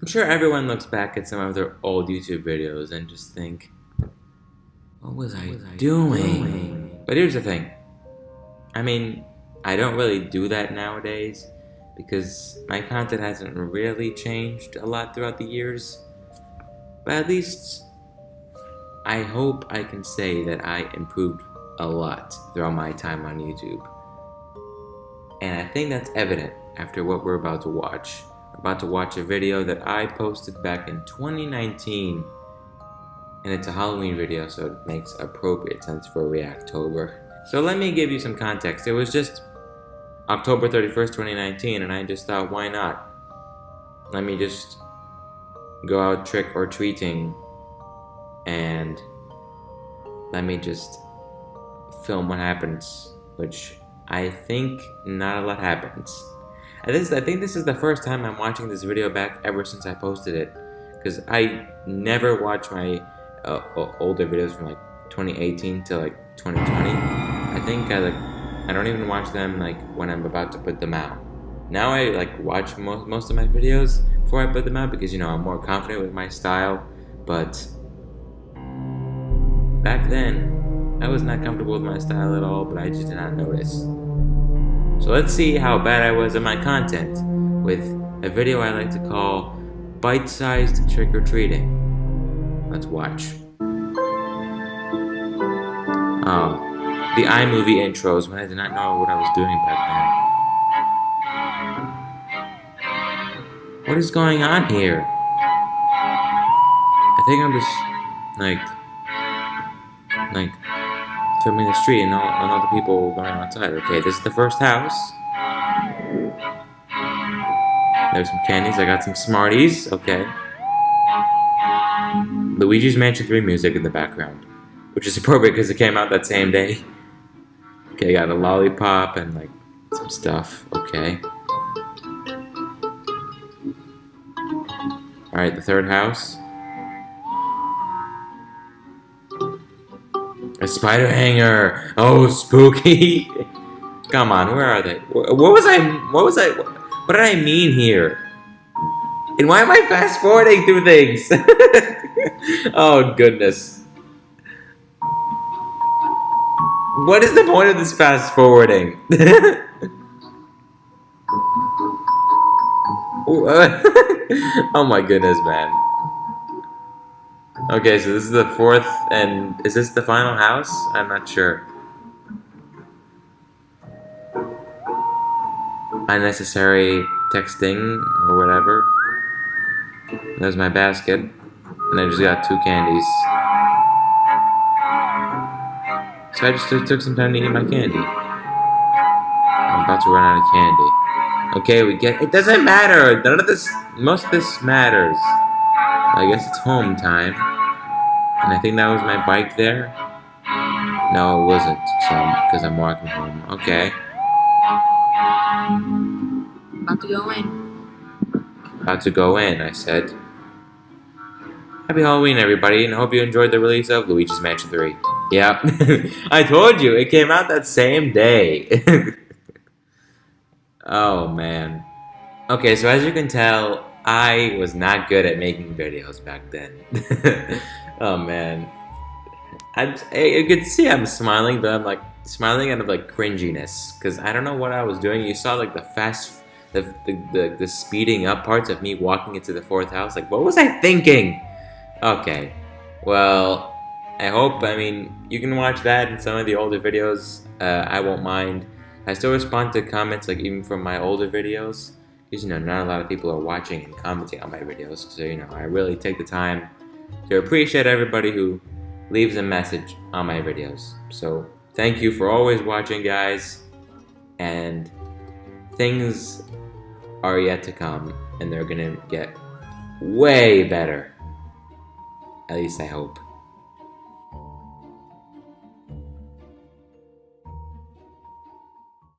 I'm sure everyone looks back at some of their old YouTube videos and just think, what was I, was I doing? doing? But here's the thing. I mean, I don't really do that nowadays because my content hasn't really changed a lot throughout the years. But at least I hope I can say that I improved a lot throughout my time on YouTube. And I think that's evident after what we're about to watch about to watch a video that I posted back in 2019 and it's a Halloween video so it makes appropriate sense for Reactober. So let me give you some context. It was just October 31st, 2019 and I just thought why not? Let me just go out trick or treating and let me just film what happens which I think not a lot happens. And this, I think this is the first time I'm watching this video back ever since I posted it. Because I never watch my uh, older videos from like 2018 to like 2020. I think I like, I don't even watch them like when I'm about to put them out. Now I like watch most, most of my videos before I put them out because you know I'm more confident with my style. But back then, I was not comfortable with my style at all, but I just did not notice. So let's see how bad I was at my content with a video I like to call Bite-Sized Trick-or-Treating. Let's watch. Oh, the iMovie intros when I did not know what I was doing back then. What is going on here? I think I'm just, like, like, filming the street and all, and all the people going outside. Okay, this is the first house. There's some candies. I got some Smarties. Okay. Luigi's Mansion 3 music in the background. Which is appropriate because it came out that same day. Okay, I got a lollipop and like some stuff. Okay. Alright, the third house. A spider hanger. Oh, spooky. Come on, where are they? What was I? What was I? What did I mean here? And why am I fast forwarding through things? oh goodness. What is the point of this fast forwarding? Oh, oh my goodness, man. Okay, so this is the fourth, and is this the final house? I'm not sure. Unnecessary texting, or whatever. There's my basket, and I just got two candies. So I just took some time to eat my candy. I'm about to run out of candy. Okay, we get- it doesn't matter! None of this- most of this matters. I guess it's home time. And I think that was my bike there. No, it wasn't. So, because I'm walking home. Okay. About to go in. About to go in, I said. Happy Halloween, everybody, and hope you enjoyed the release of Luigi's Mansion 3. Yeah, I told you, it came out that same day. oh, man. Okay, so as you can tell, I was not good at making videos back then. oh man. I, you could see I'm smiling, but I'm like smiling out of like cringiness because I don't know what I was doing. You saw like the fast, the, the, the, the speeding up parts of me walking into the fourth house. Like, what was I thinking? Okay, well, I hope, I mean, you can watch that in some of the older videos. Uh, I won't mind. I still respond to comments, like even from my older videos because you know not a lot of people are watching and commenting on my videos so you know I really take the time to appreciate everybody who leaves a message on my videos. So thank you for always watching guys and things are yet to come and they're gonna get way better. At least I hope